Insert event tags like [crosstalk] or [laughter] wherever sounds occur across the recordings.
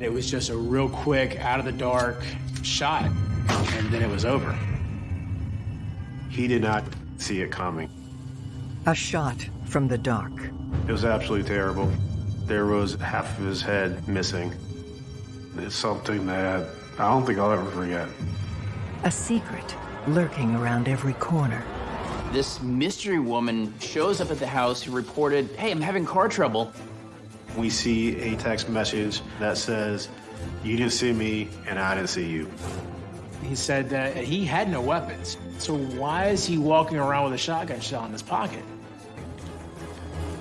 It was just a real quick, out of the dark shot, and then it was over. He did not see it coming. A shot from the dark. It was absolutely terrible. There was half of his head missing. It's something that I don't think I'll ever forget. A secret lurking around every corner. This mystery woman shows up at the house who reported, hey, I'm having car trouble. We see a text message that says, you didn't see me and I didn't see you. He said that he had no weapons. So why is he walking around with a shotgun shell in his pocket?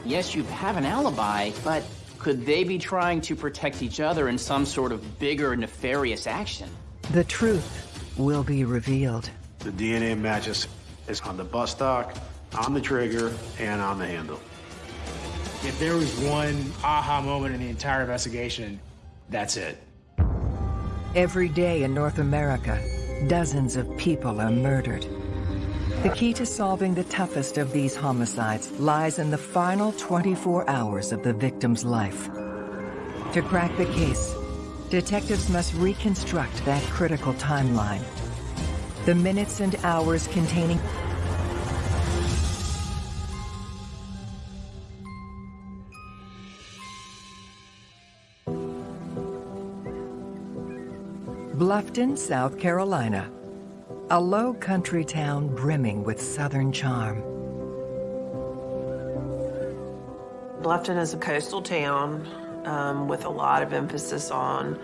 Yes, you have an alibi, but could they be trying to protect each other in some sort of bigger nefarious action? The truth will be revealed. The DNA matches is on the buttstock, on the trigger, and on the handle. If there was one aha moment in the entire investigation, that's it. Every day in North America, dozens of people are murdered. The key to solving the toughest of these homicides lies in the final 24 hours of the victim's life. To crack the case, detectives must reconstruct that critical timeline. The minutes and hours containing Bluffton, South Carolina. A low country town brimming with southern charm. Bluffton is a coastal town um, with a lot of emphasis on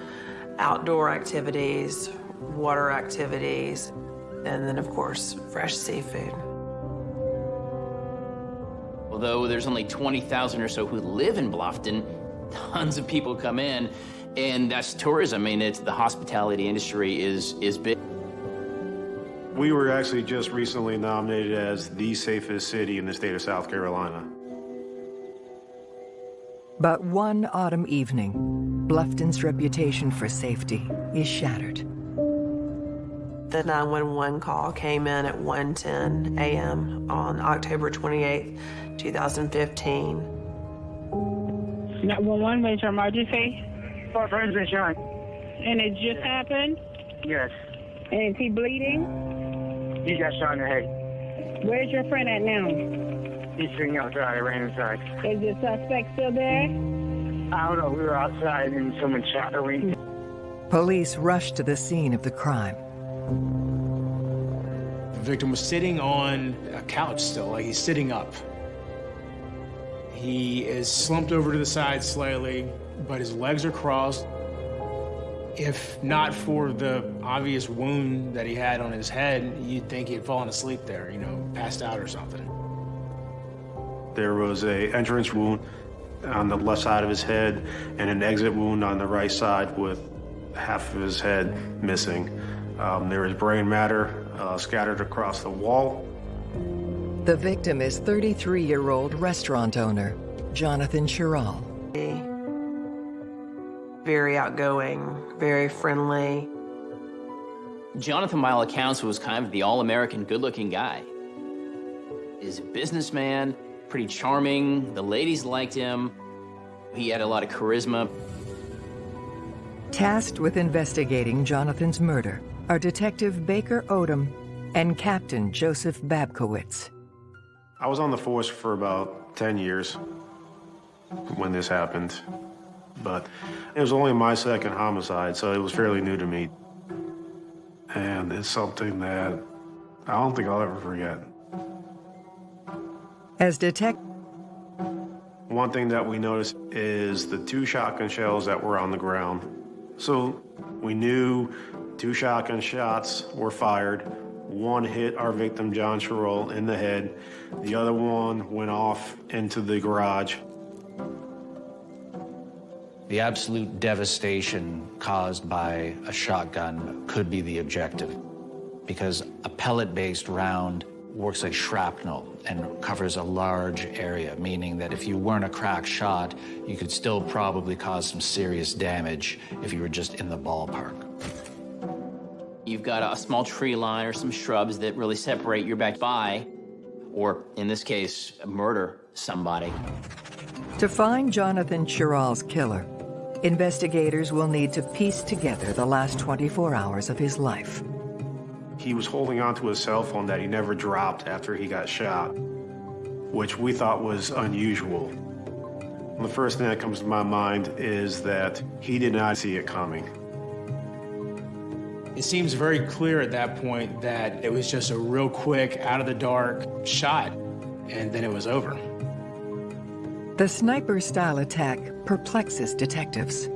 outdoor activities, water activities, and then, of course, fresh seafood. Although there's only 20,000 or so who live in Bluffton, tons of people come in, and that's tourism. I mean, it's the hospitality industry is is big. We were actually just recently nominated as the safest city in the state of South Carolina. But one autumn evening, Bluffton's reputation for safety is shattered. The 911 call came in at 1:10 a.m. on October 28, 2015. 911, major emergency. My friend's been shot. And it just happened? Yes. And is he bleeding? He got shot in the head. Where's your friend at now? He's sitting outside. I ran inside. Is the suspect still there? I don't know. We were outside and someone shot her. Police rushed to the scene of the crime. The victim was sitting on a couch still, like he's sitting up. He is slumped over to the side slightly, but his legs are crossed. If not for the obvious wound that he had on his head, you'd think he'd fallen asleep there, you know, passed out or something. There was a entrance wound on the left side of his head and an exit wound on the right side with half of his head missing. Um, there is brain matter uh, scattered across the wall. The victim is 33-year-old restaurant owner, Jonathan Sherrill. Very outgoing, very friendly. Jonathan, by all accounts, was kind of the all-American good-looking guy. He's a businessman, pretty charming. The ladies liked him. He had a lot of charisma. Tasked with investigating Jonathan's murder are Detective Baker Odom and Captain Joseph Babkiewicz. I was on the force for about 10 years when this happened, but it was only my second homicide, so it was fairly new to me. And it's something that I don't think I'll ever forget. As detect One thing that we noticed is the two shotgun shells that were on the ground. So we knew two shotgun shots were fired. One hit our victim, John Sherrill, in the head. The other one went off into the garage. The absolute devastation caused by a shotgun could be the objective because a pellet-based round works like shrapnel and covers a large area, meaning that if you weren't a crack shot, you could still probably cause some serious damage if you were just in the ballpark. You've got a small tree line or some shrubs that really separate your back by, or in this case, murder somebody. To find Jonathan Sherrill's killer, Investigators will need to piece together the last 24 hours of his life. He was holding onto his cell phone that he never dropped after he got shot, which we thought was unusual. The first thing that comes to my mind is that he did not see it coming. It seems very clear at that point that it was just a real quick, out of the dark shot, and then it was over. The sniper style attack perplexes detectives.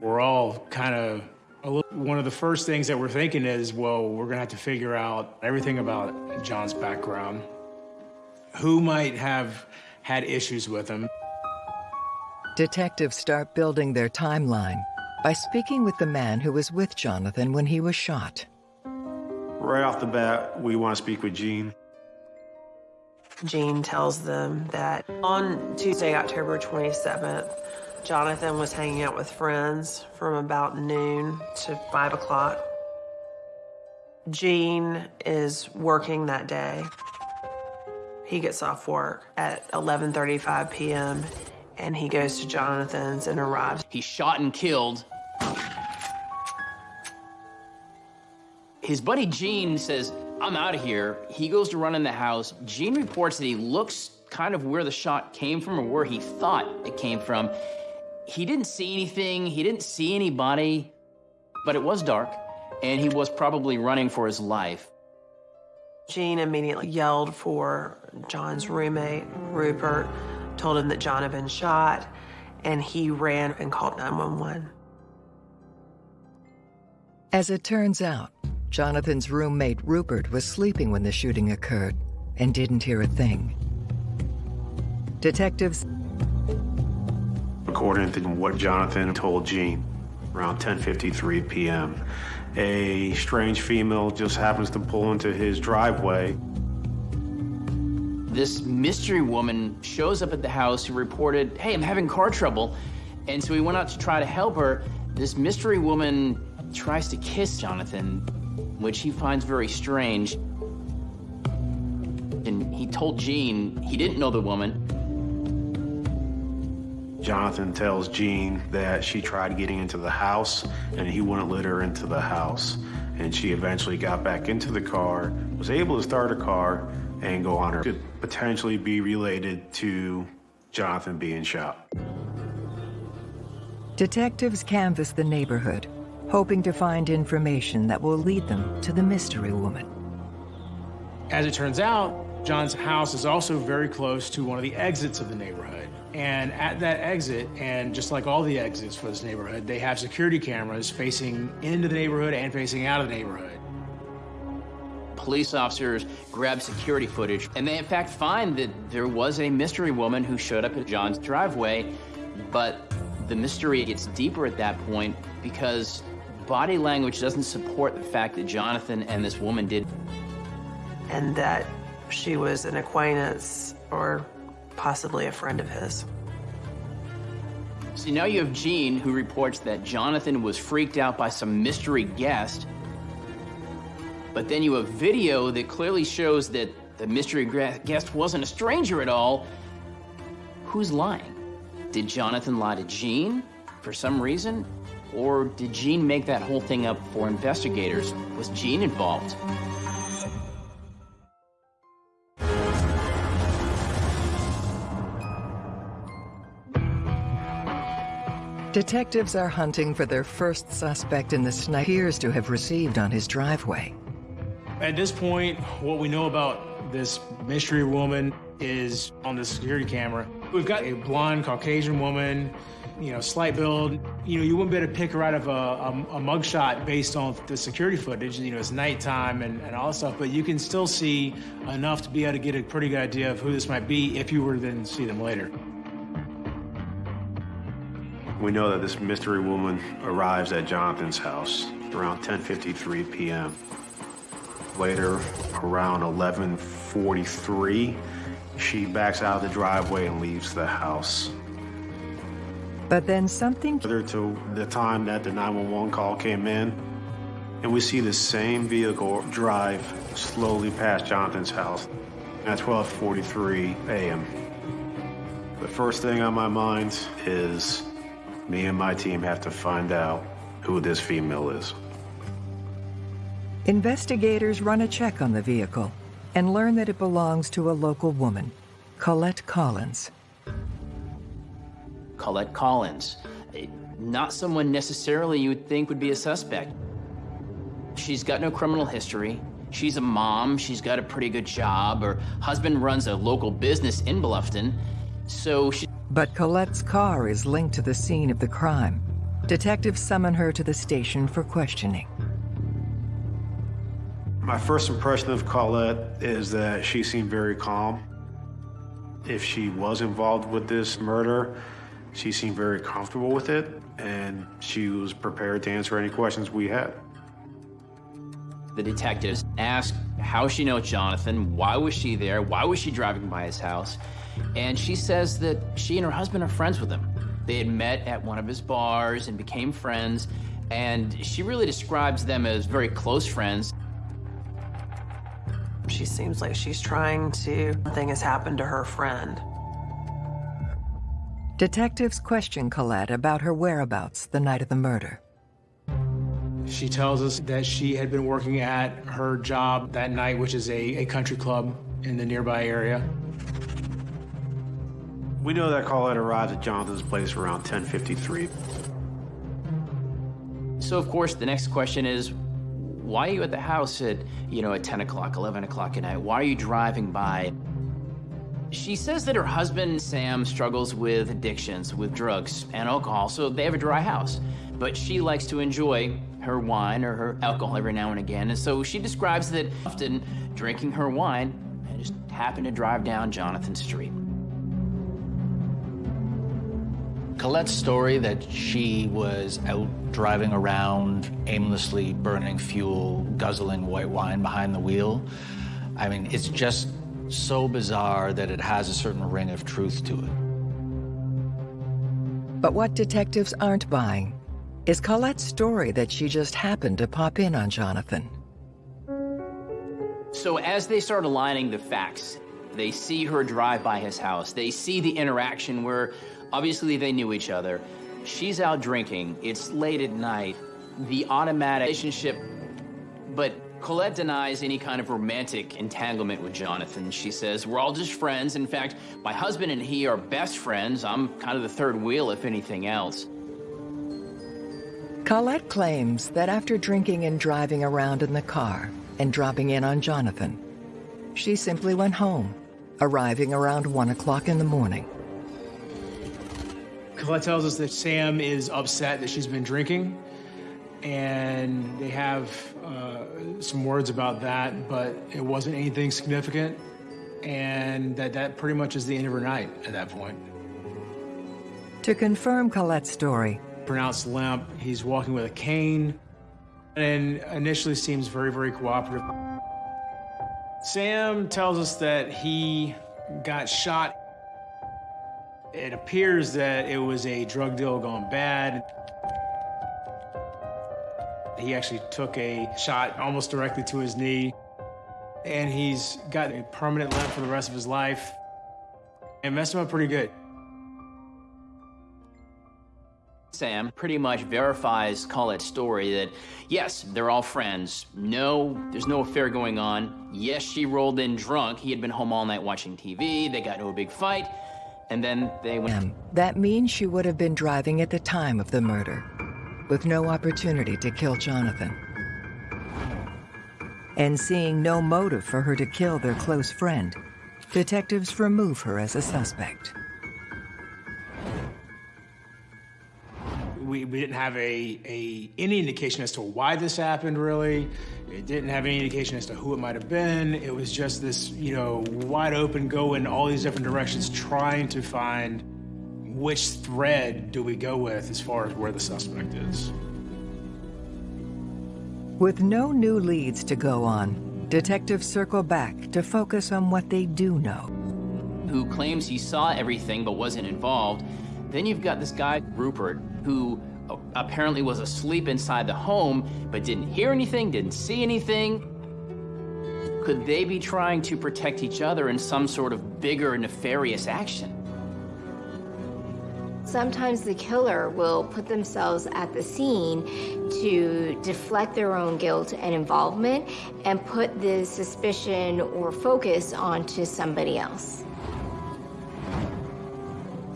We're all kind of a little, one of the first things that we're thinking is, well, we're gonna have to figure out everything about John's background. Who might have had issues with him? Detectives start building their timeline by speaking with the man who was with Jonathan when he was shot. Right off the bat, we want to speak with Gene. Gene tells them that on Tuesday, October 27th, Jonathan was hanging out with friends from about noon to 5 o'clock. Gene is working that day. He gets off work at 11:35 p.m. and he goes to Jonathan's and arrives. He's shot and killed. His buddy Gene says, I'm out of here. He goes to run in the house. Gene reports that he looks kind of where the shot came from or where he thought it came from. He didn't see anything, he didn't see anybody, but it was dark, and he was probably running for his life. Gene immediately yelled for John's roommate, Rupert, told him that John had been shot, and he ran and called 911. As it turns out, Jonathan's roommate Rupert was sleeping when the shooting occurred and didn't hear a thing. Detectives According to what Jonathan told Gene, around 10:53 p.m., a strange female just happens to pull into his driveway. This mystery woman shows up at the house who reported, Hey, I'm having car trouble. And so he went out to try to help her. This mystery woman tries to kiss Jonathan, which he finds very strange. And he told Gene he didn't know the woman. Jonathan tells Gene that she tried getting into the house and he wouldn't let her into the house. And she eventually got back into the car, was able to start a car and go on her. Could potentially be related to Jonathan being shot. detectives canvass the neighborhood, hoping to find information that will lead them to the mystery woman. As it turns out, John's house is also very close to one of the exits of the neighborhood. And at that exit, and just like all the exits for this neighborhood, they have security cameras facing into the neighborhood and facing out of the neighborhood. Police officers grab security footage, and they in fact find that there was a mystery woman who showed up at John's driveway, but the mystery gets deeper at that point because body language doesn't support the fact that Jonathan and this woman did. and that she was an acquaintance or possibly a friend of his. See, now you have Gene who reports that Jonathan was freaked out by some mystery guest. But then you have video that clearly shows that the mystery guest wasn't a stranger at all. Who's lying? Did Jonathan lie to Gene for some reason? Or did Gene make that whole thing up for investigators? Was Gene involved? Detectives are hunting for their first suspect in the sniper appears to have received on his driveway. At this point, what we know about this mystery woman is on the security camera. We've got a blonde Caucasian woman, you know, slight build. You know, you wouldn't be able to pick her out of a, a, a mugshot based on the security footage. You know, it's nighttime and, and all that stuff, but you can still see enough to be able to get a pretty good idea of who this might be if you were to then see them later. We know that this mystery woman arrives at Jonathan's house around 10:53 p.m. Later, around 11:43, she backs out of the driveway and leaves the house. But then something Further to the time that the 911 call came in, and we see the same vehicle drive slowly past Jonathan's house at 12:43 a.m. The first thing on my mind is me and my team have to find out who this female is. Investigators run a check on the vehicle and learn that it belongs to a local woman, Colette Collins. Colette Collins. eh, Not someone necessarily you would think would be a suspect. She's got no criminal history. She's a mom. She's got a pretty good job. Her husband runs a local business in Bluffton. So she, But Colette's car is linked to the scene of the crime. Detectives summon her to the station for questioning. My first impression of Colette is that she seemed very calm. If she was involved with this murder, she seemed very comfortable with it, and she was prepared to answer any questions we had. the detectives ask how she knows Jonathan, why was she there, why was she driving by his house, and she says that she and her husband are friends with him. They had met at one of his bars and became friends, and she really describes them as very close friends. She seems like she's trying to, something has happened to her friend. Detectives question Colette about her whereabouts the night of the murder. She tells us that she had been working at her job that night, which is a, a country club in the nearby area. We know that Colette arrived at Jonathan's place around 1053. So, of course, the next question is, why are you at the house at, you know, at 10 o'clock, 11 o'clock at night? Why are you driving by? She says that her husband, Sam, struggles with addictions, with drugs and alcohol, so they have a dry house. But she likes to enjoy her wine or her alcohol every now and again, and so she describes that often drinking her wine and just happened to drive down Jonathan Street. Colette's story that she was out driving around, aimlessly burning fuel, guzzling white wine behind the wheel, I mean, it's just so bizarre that it has a certain ring of truth to it. But what detectives aren't buying is Colette's story that she just happened to pop in on Jonathan. So as they start aligning the facts, they see her drive by his house. They see the interaction where obviously they knew each other. She's out drinking. It's late at night. The automatic relationship, but Colette denies any kind of romantic entanglement with Jonathan. She says, We're all just friends. In fact, my husband and he are best friends. I'm kind of the third wheel, if anything else. Colette claims that after drinking and driving around in the car and dropping in on Jonathan, she simply went home, arriving around 1 o'clock in the morning. Colette tells us that Sam is upset that she's been drinking, and they have uh, some words about that, but it wasn't anything significant, and that that pretty much is the end of her night at that point. To confirm Colette's story, Pronounced limp, he's walking with a cane, and initially seems very, very cooperative. Sam tells us that he got shot. It appears that it was a drug deal gone bad. He actually took a shot almost directly to his knee, and he's got a permanent limp for the rest of his life. It messed him up pretty good. Sam pretty much verifies Colette's story that, yes, they're all friends. No, there's no affair going on. Yes, she rolled in drunk. He had been home all night watching TV. They got into a big fight. And then they went. that means she would have been driving at the time of the murder, with no opportunity to kill Jonathan. And seeing no motive for her to kill their close friend, detectives remove her as a suspect. we, we didn't have a, a any indication as to why this happened really it didn't have any indication as to who it might have been it was just this you know wide open go in all these different directions trying to find which thread do we go with as far as where the suspect is With no new leads to go on, detectives circle back to focus on what they do know. who claims he saw everything but wasn't involved. Then you've got this guy, Rupert, who uh, apparently was asleep inside the home but didn't hear anything, didn't see anything. Could they be trying to protect each other in some sort of bigger nefarious action? Sometimes the killer will put themselves at the scene to deflect their own guilt and involvement and put the suspicion or focus onto somebody else.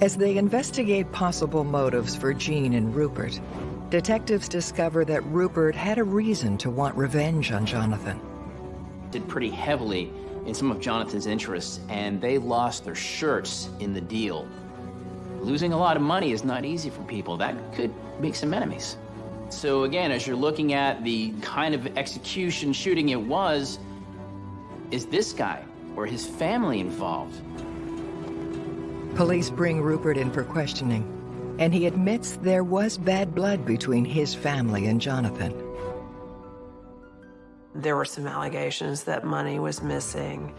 As they investigate possible motives for Gene and Rupert, detectives discover that Rupert had a reason to want revenge on Jonathan. Did pretty heavily in some of Jonathan's interests, and they lost their shirts in the deal. Losing a lot of money is not easy for people. That could make some enemies. So again, as you're looking at the kind of execution shooting it was, is this guy or his family involved? Police bring Rupert in for questioning, and he admits there was bad blood between his family and Jonathan. There were some allegations that money was missing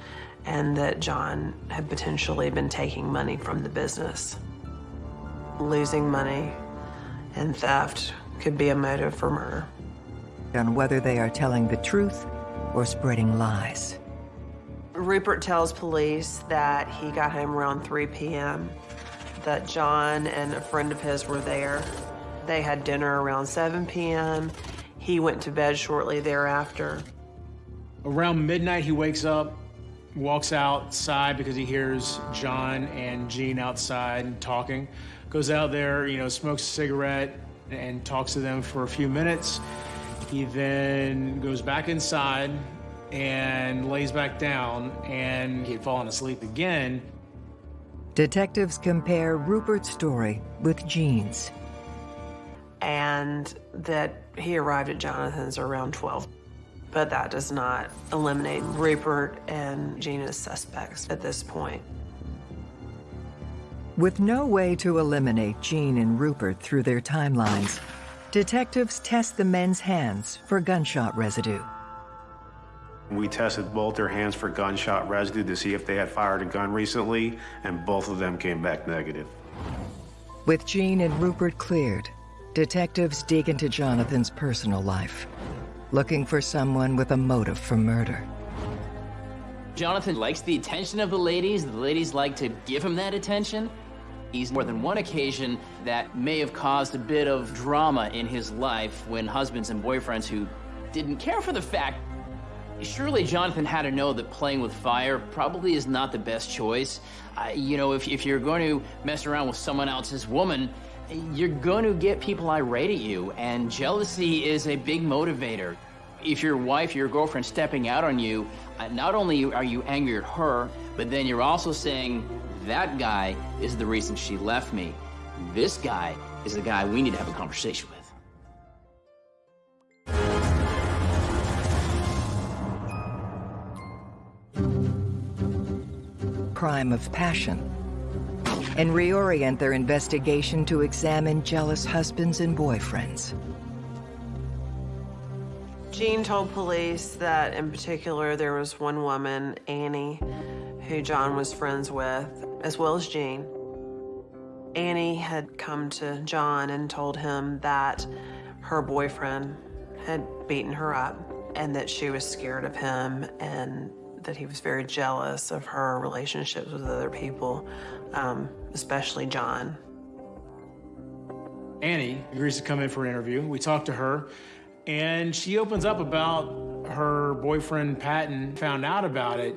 and that John had potentially been taking money from the business. Losing money and theft could be a motive for murder. On whether they are telling the truth or spreading lies. Rupert tells police that he got home around 3 p.m., that John and a friend of his were there. They had dinner around 7 p.m. He went to bed shortly thereafter. Around midnight, he wakes up, walks outside because he hears John and Gene outside talking. Goes out there, you know, smokes a cigarette and talks to them for a few minutes. He then goes back inside and lays back down and he had fallen asleep again. Detectives compare Rupert's story with Gene's. And that he arrived at Jonathan's around 12. But that does not eliminate Rupert and Jean as suspects at this point. With no way to eliminate Gene and Rupert through their timelines, detectives test the men's hands for gunshot residue. We tested both their hands for gunshot residue to see if they had fired a gun recently, and both of them came back negative. With Gene and Rupert cleared, detectives dig into Jonathan's personal life, looking for someone with a motive for murder. Jonathan likes the attention of the ladies. The ladies like to give him that attention. He's more than one occasion that may have caused a bit of drama in his life when husbands and boyfriends who didn't care for the fact Surely Jonathan had to know that playing with fire probably is not the best choice. Uh, you know, if, if you're going to mess around with someone else's woman, you're going to get people irate at you, and jealousy is a big motivator. If your wife, your girlfriend stepping out on you, uh, not only are you angry at her, but then you're also saying, that guy is the reason she left me. This guy is the guy we need to have a conversation with. crime of passion and reorient their investigation to examine jealous husbands and boyfriends. Gene told police that in particular there was one woman, Annie, who John was friends with, as well as Gene. Annie had come to John and told him that her boyfriend had beaten her up and that she was scared of him and that he was very jealous of her relationships with other people, um, especially John. Annie agrees to come in for an interview. We talk to her, and she opens up about her boyfriend Patton found out about it,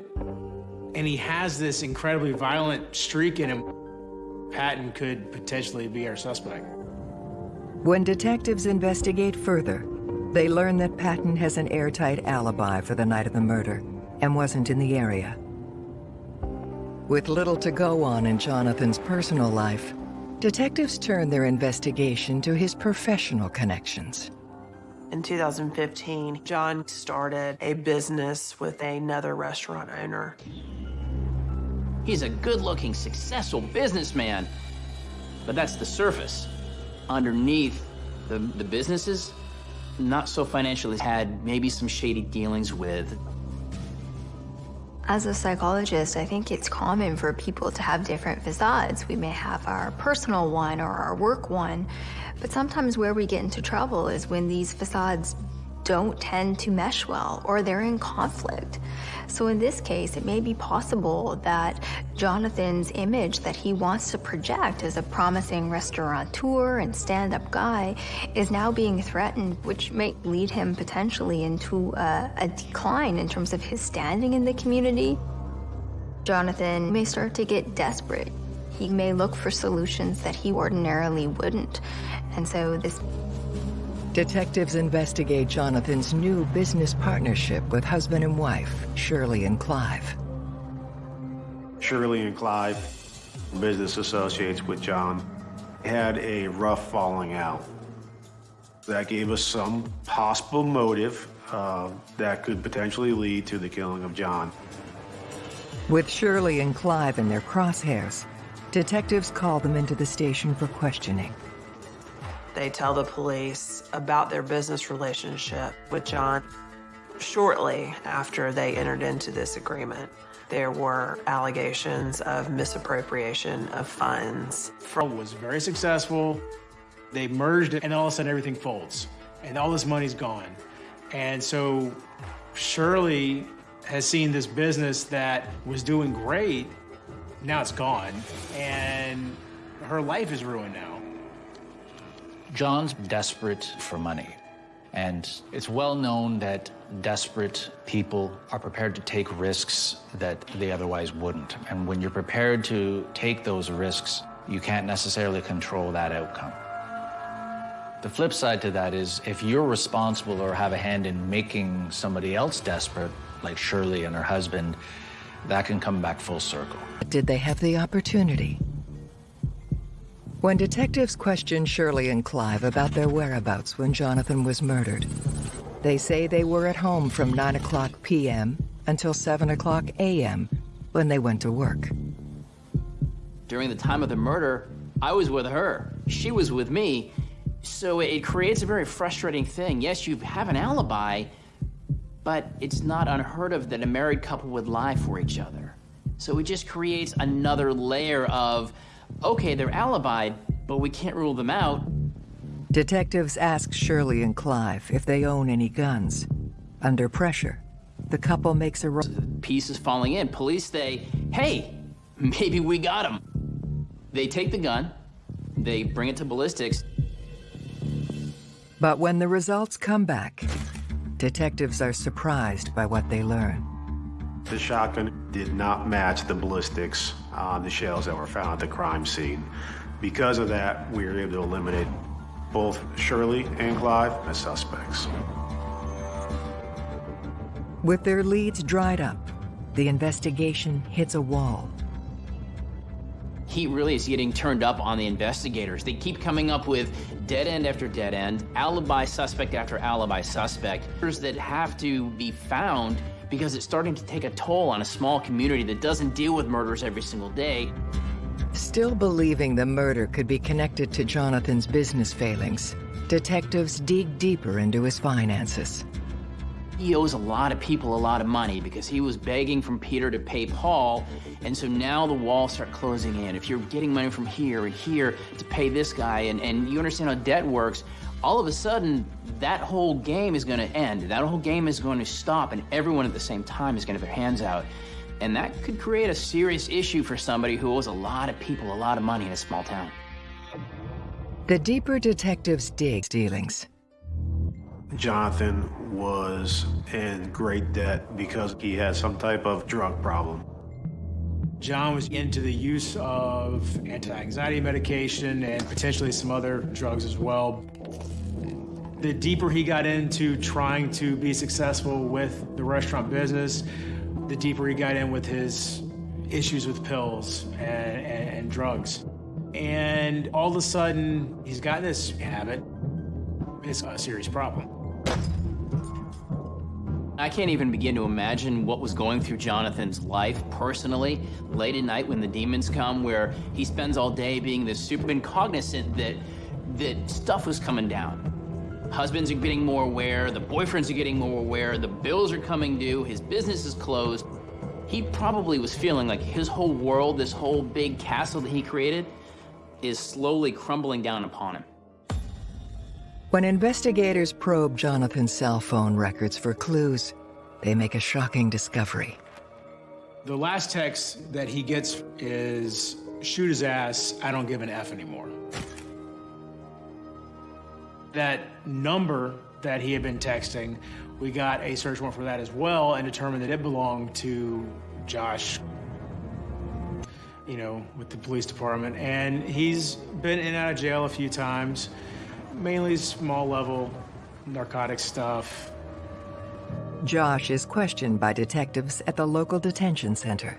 and he has this incredibly violent streak in him. Patton could potentially be our suspect. When detectives investigate further, they learn that Patton has an airtight alibi for the night of the murder and wasn't in the area. With little to go on in Jonathan's personal life, detectives turn their investigation to his professional connections. In 2015, John started a business with another restaurant owner. He's a good-looking, successful businessman, but that's the surface. Underneath the, the businesses, not so financially, had maybe some shady dealings with as a psychologist, I think it's common for people to have different facades. We may have our personal one or our work one, but sometimes where we get into trouble is when these facades don't tend to mesh well or they're in conflict. So in this case, it may be possible that Jonathan's image that he wants to project as a promising restaurateur and stand-up guy is now being threatened, which may lead him potentially into a, a decline in terms of his standing in the community. Jonathan may start to get desperate. He may look for solutions that he ordinarily wouldn't. And so this Detectives investigate Jonathan's new business partnership with husband and wife, Shirley and Clive. Shirley and Clive, business associates with John, had a rough falling out. That gave us some possible motive uh, that could potentially lead to the killing of John. With Shirley and Clive in their crosshairs, detectives call them into the station for questioning. They tell the police about their business relationship with John. Shortly after they entered into this agreement, there were allegations of misappropriation of funds. From was very successful. They merged it, and all of a sudden everything folds, and all this money's gone. And so Shirley has seen this business that was doing great, now it's gone, and her life is ruined now. John's desperate for money. And it's well known that desperate people are prepared to take risks that they otherwise wouldn't. And when you're prepared to take those risks, you can't necessarily control that outcome. The flip side to that is if you're responsible or have a hand in making somebody else desperate, like Shirley and her husband, that can come back full circle. Did they have the opportunity? When detectives questioned Shirley and Clive about their whereabouts when Jonathan was murdered, they say they were at home from 9 o'clock p.m. until 7 o'clock a.m. when they went to work. During the time of the murder, I was with her. She was with me. So it creates a very frustrating thing. Yes, you have an alibi, but it's not unheard of that a married couple would lie for each other. So it just creates another layer of okay, they're alibied, but we can't rule them out. Detectives ask Shirley and Clive if they own any guns. Under pressure, the couple makes a... Pieces falling in. Police say, hey, [laughs] maybe we got him. They take the gun, they bring it to ballistics. But when the results come back, detectives are surprised by what they learn. The shotgun did not match the ballistics on the shells that were found at the crime scene. Because of that, we were able to eliminate both Shirley and Clive as suspects. With their leads dried up, the investigation hits a wall. He really is getting turned up on the investigators. They keep coming up with dead end after dead end, alibi suspect after alibi suspect, that have to be found because it's starting to take a toll on a small community that doesn't deal with murders every single day. Still believing the murder could be connected to Jonathan's business failings, detectives dig deeper into his finances. He owes a lot of people a lot of money because he was begging from Peter to pay Paul, and so now the walls start closing in. If you're getting money from here and here to pay this guy, and, and you understand how debt works, all of a sudden, that whole game is going to end. That whole game is going to stop, and everyone at the same time is going to have their hands out. And that could create a serious issue for somebody who owes a lot of people a lot of money in a small town. The deeper detectives dig dealings. Jonathan was in great debt because he had some type of drug problem. John was into the use of anti-anxiety medication and potentially some other drugs as well. The deeper he got into trying to be successful with the restaurant business, the deeper he got in with his issues with pills and, and, and drugs. And all of a sudden, he's got this habit. It's a serious problem. I can't even begin to imagine what was going through Jonathan's life personally, late at night when the demons come, where he spends all day being this super cognizant that that stuff was coming down. Husbands are getting more aware, the boyfriends are getting more aware, the bills are coming due, his business is closed. He probably was feeling like his whole world, this whole big castle that he created, is slowly crumbling down upon him. When investigators probe Jonathan's cell phone records for clues, they make a shocking discovery. The last text that he gets is shoot his ass, I don't give an F anymore. That number that he had been texting, we got a search warrant for that as well and determined that it belonged to Josh, you know, with the police department. And he's been in and out of jail a few times, mainly small level narcotic stuff. Josh is questioned by detectives at the local detention center.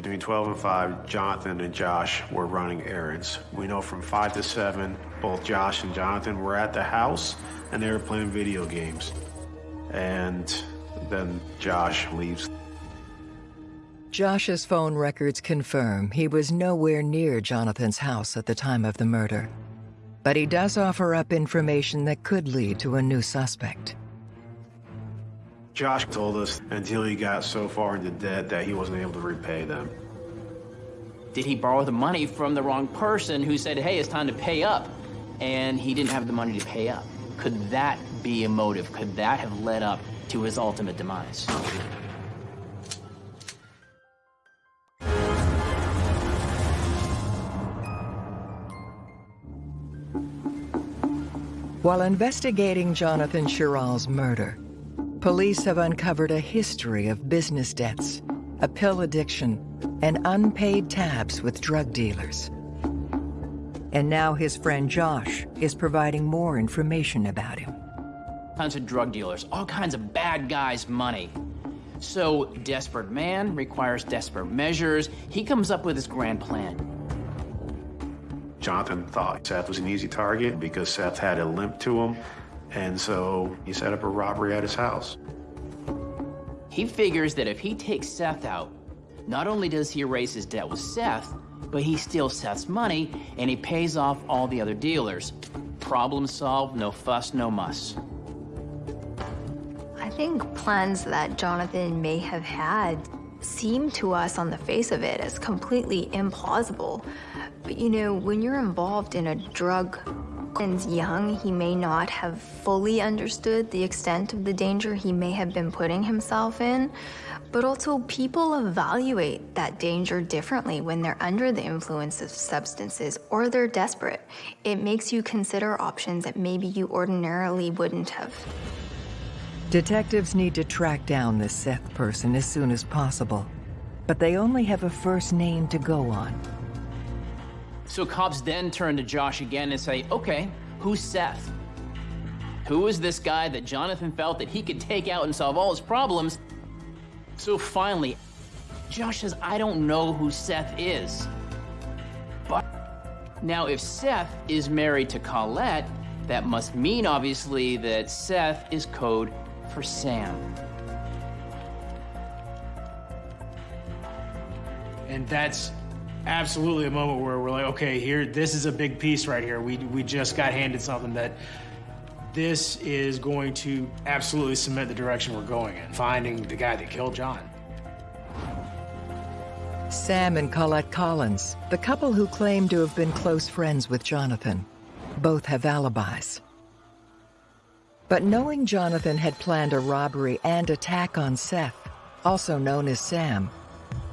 Between 12 and 5, Jonathan and Josh were running errands. We know from 5 to 7, both Josh and Jonathan were at the house and they were playing video games. And then Josh leaves. Josh's phone records confirm he was nowhere near Jonathan's house at the time of the murder. But he does offer up information that could lead to a new suspect. Josh told us until he got so far into debt that he wasn't able to repay them. Did he borrow the money from the wrong person who said, hey, it's time to pay up, and he didn't have the money to pay up? Could that be a motive? Could that have led up to his ultimate demise? While investigating Jonathan Sherrill's murder, police have uncovered a history of business debts, a pill addiction, and unpaid tabs with drug dealers. And now his friend Josh is providing more information about him. Tons of drug dealers, all kinds of bad guys' money. So, desperate man requires desperate measures. He comes up with his grand plan. Jonathan thought Seth was an easy target because Seth had a limp to him, and so he set up a robbery at his house. He figures that if he takes Seth out, not only does he erase his debt with Seth, but he steals Seth's money and he pays off all the other dealers. Problem solved, no fuss, no muss. I think plans that Jonathan may have had seem to us on the face of it as completely implausible. But you know, when you're involved in a drug and young, he may not have fully understood the extent of the danger he may have been putting himself in. But also, people evaluate that danger differently when they're under the influence of substances or they're desperate. It makes you consider options that maybe you ordinarily wouldn't have. Detectives need to track down this Seth person as soon as possible, but they only have a first name to go on. So cops then turn to Josh again and say, okay, who's Seth? Who is this guy that Jonathan felt that he could take out and solve all his problems? So finally, Josh says, I don't know who Seth is. But now if Seth is married to Colette, that must mean obviously that Seth is code for Sam. And that's absolutely a moment where we're like, okay, here, this is a big piece right here. We, we just got handed something that this is going to absolutely cement the direction we're going in, finding the guy that killed John. Sam and Colette Collins, the couple who claim to have been close friends with Jonathan, both have alibis. But knowing Jonathan had planned a robbery and attack on Seth, also known as Sam,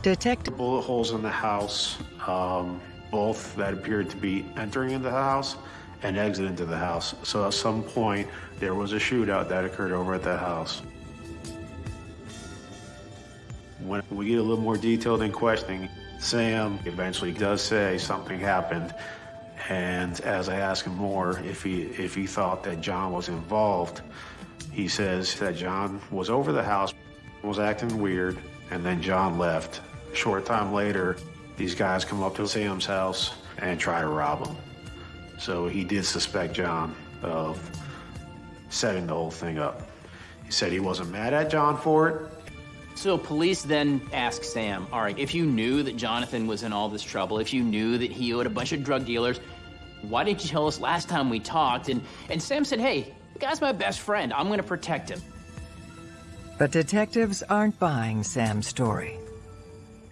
Detective bullet holes in the house, um, both that appeared to be entering into the house and exit into the house. So at some point, there was a shootout that occurred over at that house. When we get a little more detailed in questioning, Sam eventually does say something happened. And as I ask him more, if he, if he thought that John was involved, he says that John was over the house, was acting weird, and then John left. Short time later, these guys come up to Sam's house and try to rob him. So he did suspect John of setting the whole thing up. He said he wasn't mad at John for it. So police then ask Sam, all right, if you knew that Jonathan was in all this trouble, if you knew that he owed a bunch of drug dealers, why didn't you tell us last time we talked? And, and Sam said, hey, the guy's my best friend. I'm going to protect him. But detectives aren't buying Sam's story.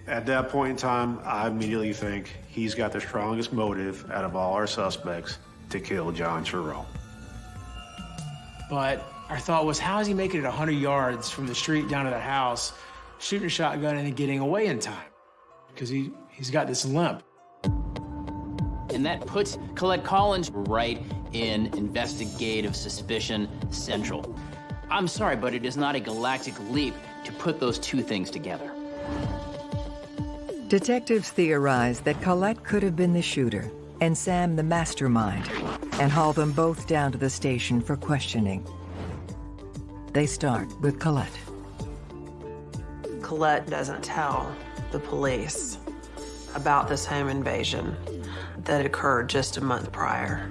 At that point in time, I immediately think he's got the strongest motive out of all our suspects, to kill John Terrell. But our thought was, how is he making it 100 yards from the street down to the house, shooting a shotgun and then getting away in time? Because he, he's got this limp. And that puts Colette Collins right in investigative suspicion central. I'm sorry, but it is not a galactic leap to put those two things together. Detectives theorize that Colette could have been the shooter and Sam the mastermind, and haul them both down to the station for questioning. They start with Colette. Colette doesn't tell the police about this home invasion that occurred just a month prior.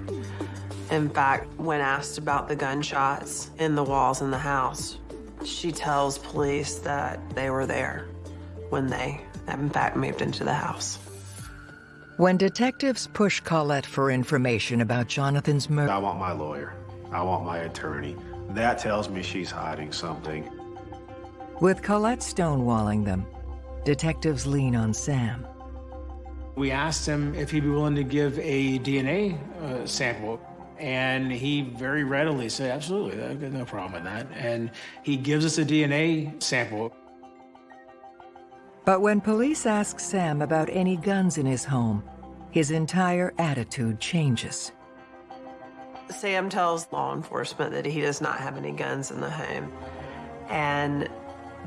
In fact, when asked about the gunshots in the walls in the house, she tells police that they were there when they, in fact, moved into the house. When detectives push Colette for information about Jonathan's murder, I want my lawyer. I want my attorney. That tells me she's hiding something. with Colette stonewalling them, detectives lean on Sam. We asked him if he'd be willing to give a DNA uh, sample, and he very readily said, absolutely, I've got no problem with that. And he gives us a DNA sample. But when police ask Sam about any guns in his home, his entire attitude changes. Sam tells law enforcement that he does not have any guns in the home. And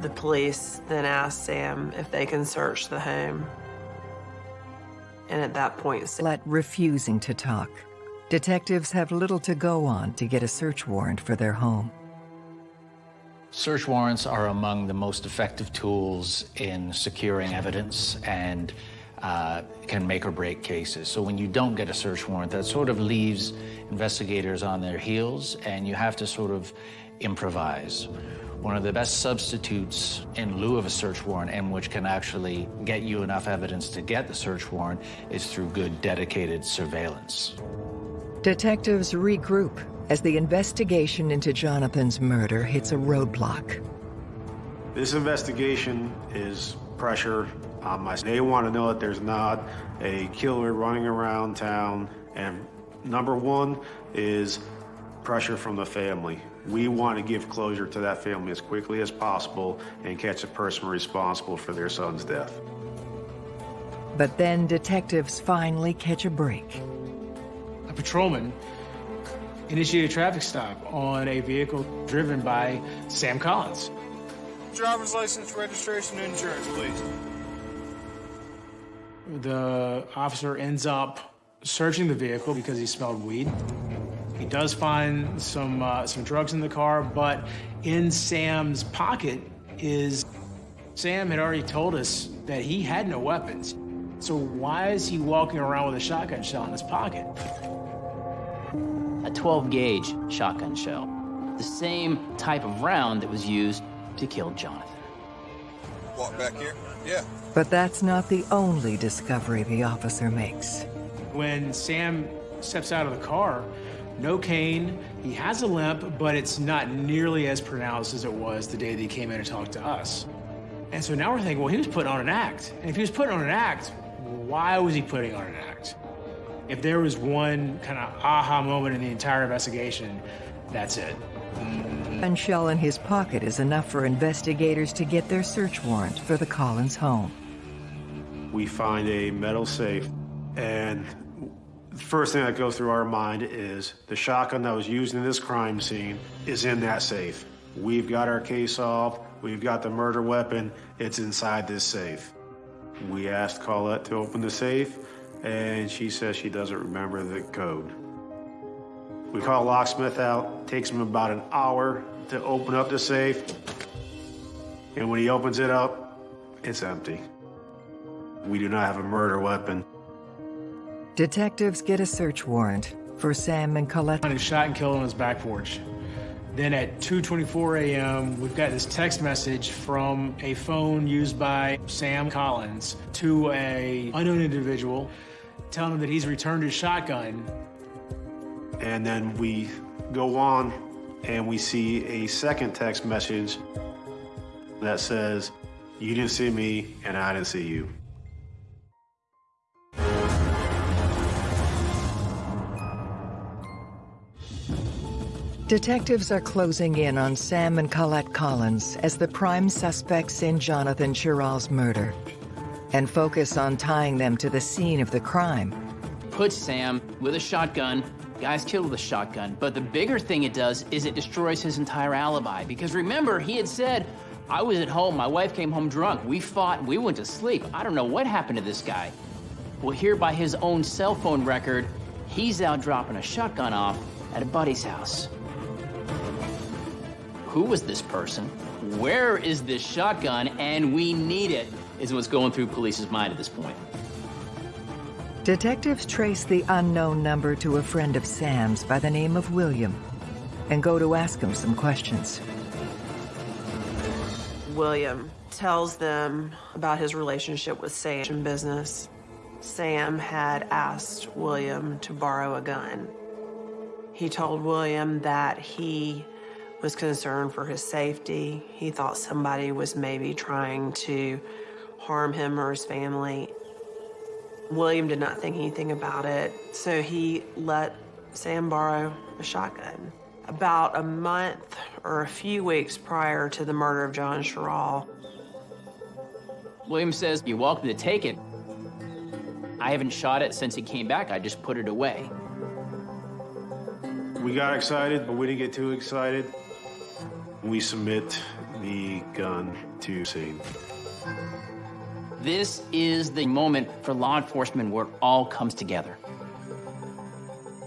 the police then ask Sam if they can search the home. And at that point, Sam Colette refusing to talk. Detectives have little to go on to get a search warrant for their home. Search warrants are among the most effective tools in securing evidence and uh, can make or break cases. So when you don't get a search warrant, that sort of leaves investigators on their heels and you have to sort of improvise. One of the best substitutes in lieu of a search warrant and which can actually get you enough evidence to get the search warrant is through good dedicated surveillance. Detectives regroup as the investigation into Jonathan's murder hits a roadblock. This investigation is pressure on my. They want to know that there's not a killer running around town. And number one is pressure from the family. We want to give closure to that family as quickly as possible and catch the person responsible for their son's death. But then detectives finally catch a break. Patrolman initiated a traffic stop on a vehicle driven by Sam Collins. Driver's license, registration, and insurance, please. The officer ends up searching the vehicle because he smelled weed. He does find some uh, some drugs in the car, but in Sam's pocket is Sam had already told us that he had no weapons. So why is he walking around with a shotgun shell in his pocket? A 12 gauge shotgun shell, the same type of round that was used to kill Jonathan. Walk back here. Yeah. But that's not the only discovery the officer makes. When Sam steps out of the car, no cane, he has a limp, but it's not nearly as pronounced as it was the day that he came in and talked to us. And so now we're thinking, well, he was putting on an act. And if he was putting on an act, why was he putting on an act? If there was one kind of aha moment in the entire investigation, that's it. Gun shell in his pocket is enough for investigators to get their search warrant for the Collins home. We find a metal safe, and the first thing that goes through our mind is the shotgun that was used in this crime scene is in that safe. We've got our case solved. We've got the murder weapon. It's inside this safe. We asked Colette to open the safe, and she says she doesn't remember the code. We call locksmith out. Takes him about an hour to open up the safe. And when he opens it up, it's empty. We do not have a murder weapon. Detectives get a search warrant for Sam and Colette. Found his shot and killed on his back porch. Then at 2.24 a.m., we've got this text message from a phone used by Sam Collins to a unknown individual telling him that he's returned his shotgun. And then we go on and we see a second text message that says, You didn't see me and I didn't see you. Detectives are closing in on Sam and Colette Collins as the prime suspects in Jonathan Sherrill's murder and focus on tying them to the scene of the crime. Put Sam with a shotgun. Guy's killed with a shotgun. But the bigger thing it does is it destroys his entire alibi. Because remember, he had said, I was at home, my wife came home drunk, we fought, we went to sleep. I don't know what happened to this guy. Well, here by his own cell phone record, he's out dropping a shotgun off at a buddy's house. Who was this person? Where is this shotgun? And we need it, is what's going through police's mind at this point. Detectives trace the unknown number to a friend of Sam's by the name of William and go to ask him some questions. William tells them about his relationship with Sam in business. Sam had asked William to borrow a gun. He told William that he was concerned for his safety. He thought somebody was maybe trying to harm him or his family. William did not think anything about it, so he let Sam borrow a shotgun. About a month or a few weeks prior to the murder of John Sherrill, William says, You're welcome to take it. I haven't shot it since he came back. I just put it away. We got excited, but we didn't get too excited. We submit the gun to scene. This is the moment for law enforcement where it all comes together.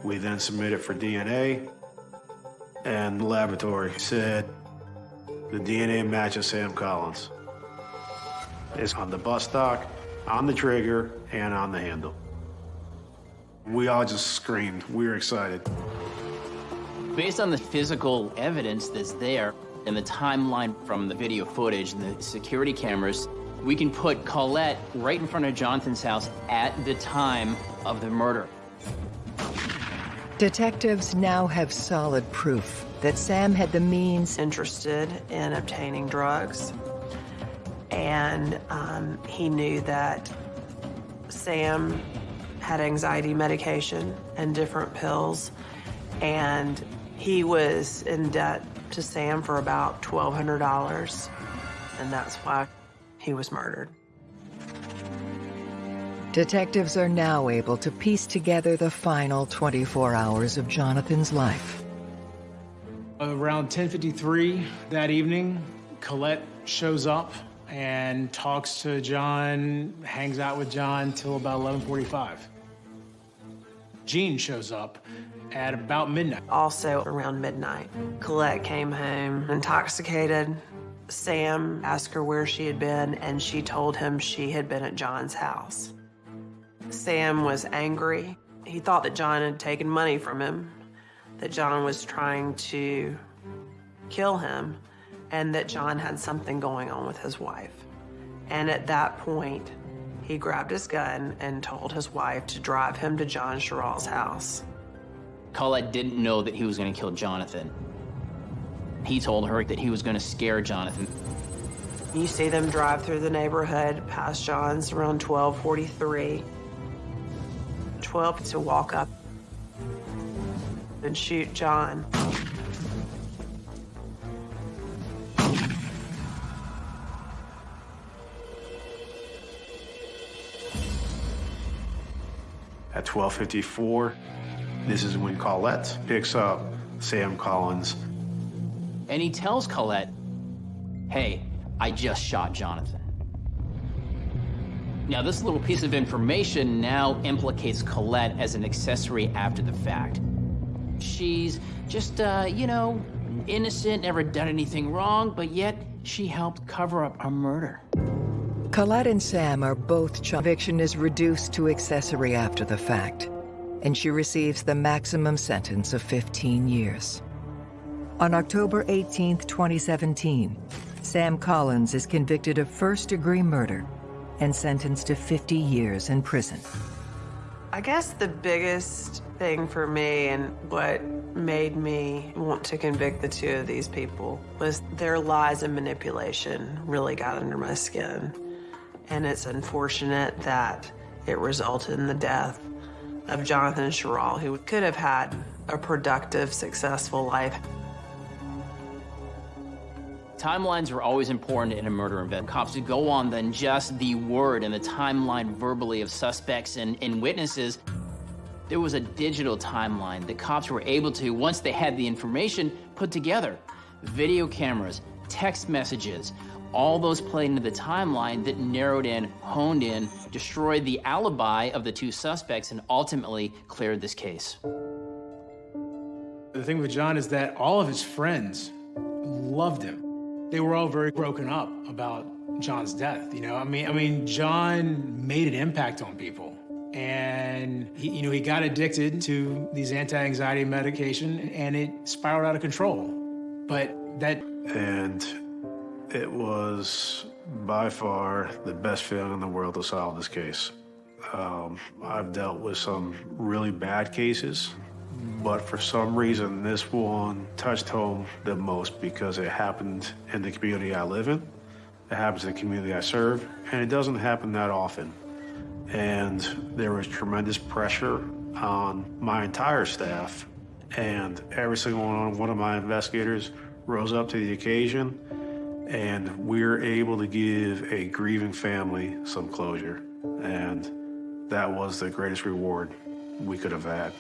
We then submit it for DNA, and the laboratory said the DNA matches Sam Collins. It's on the bus stock, on the trigger, and on the handle. We all just screamed. We were excited. Based on the physical evidence that's there and the timeline from the video footage and the security cameras, we can put Colette right in front of Jonathan's house at the time of the murder. Detectives now have solid proof that Sam had the means interested in obtaining drugs, and um, he knew that Sam had anxiety medication and different pills, and he was in debt to Sam for about $1,200, and that's why he was murdered. Detectives are now able to piece together the final 24 hours of Jonathan's life. Around 10:53 that evening, Colette shows up and talks to John, hangs out with John till about 11:45. Gene shows up at about midnight. Also around midnight, Colette came home intoxicated. Sam asked her where she had been, and she told him she had been at John's house. Sam was angry. He thought that John had taken money from him, that John was trying to kill him, and that John had something going on with his wife. And at that point, he grabbed his gun and told his wife to drive him to John Sherrill's house. Colette didn't know that he was going to kill Jonathan. He told her that he was going to scare Jonathan. You see them drive through the neighborhood past John's around 1243. 12 to walk up and shoot John. At 12:54, this is when Colette picks up Sam Collins. And he tells Colette, hey, I just shot Jonathan. Now, this little piece of information now implicates Colette as an accessory after the fact. She's just, uh, you know, innocent, never done anything wrong, but yet she helped cover up a murder. Colette and Sam are both conviction is reduced to accessory after the fact, and she receives the maximum sentence of 15 years. On October 18, 2017, Sam Collins is convicted of first-degree murder and sentenced to 50 years in prison. I guess the biggest thing for me and what made me want to convict the two of these people was their lies and manipulation really got under my skin. And it's unfortunate that it resulted in the death of Jonathan Sherrill, who could have had a productive, successful life. Timelines are always important in a murder event. Cops would go on than just the word and the timeline verbally of suspects and, and witnesses. There was a digital timeline that cops were able to, once they had the information, put together. Video cameras, text messages, all those played into the timeline that narrowed in, honed in, destroyed the alibi of the two suspects, and ultimately cleared this case. The thing with John is that all of his friends loved him. They were all very broken up about John's death. You know, I mean, I mean, John made an impact on people, and he, you know, he got addicted to these anti-anxiety medication, and it spiraled out of control. But that And it was by far the best feeling in the world to solve this case. Um, I've dealt with some really bad cases, but for some reason, this one touched home the most because it happened in the community I live in, it happens in the community I serve, and it doesn't happen that often. And there was tremendous pressure on my entire staff, and every single one of my investigators rose up to the occasion, and we're able to give a grieving family some closure. And that was the greatest reward we could have had.